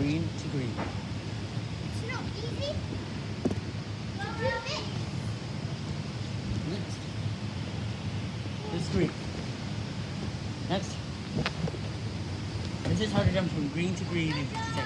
green to green. It's not easy. Next. This green. Next. This is how to jump from green to green in 50 seconds.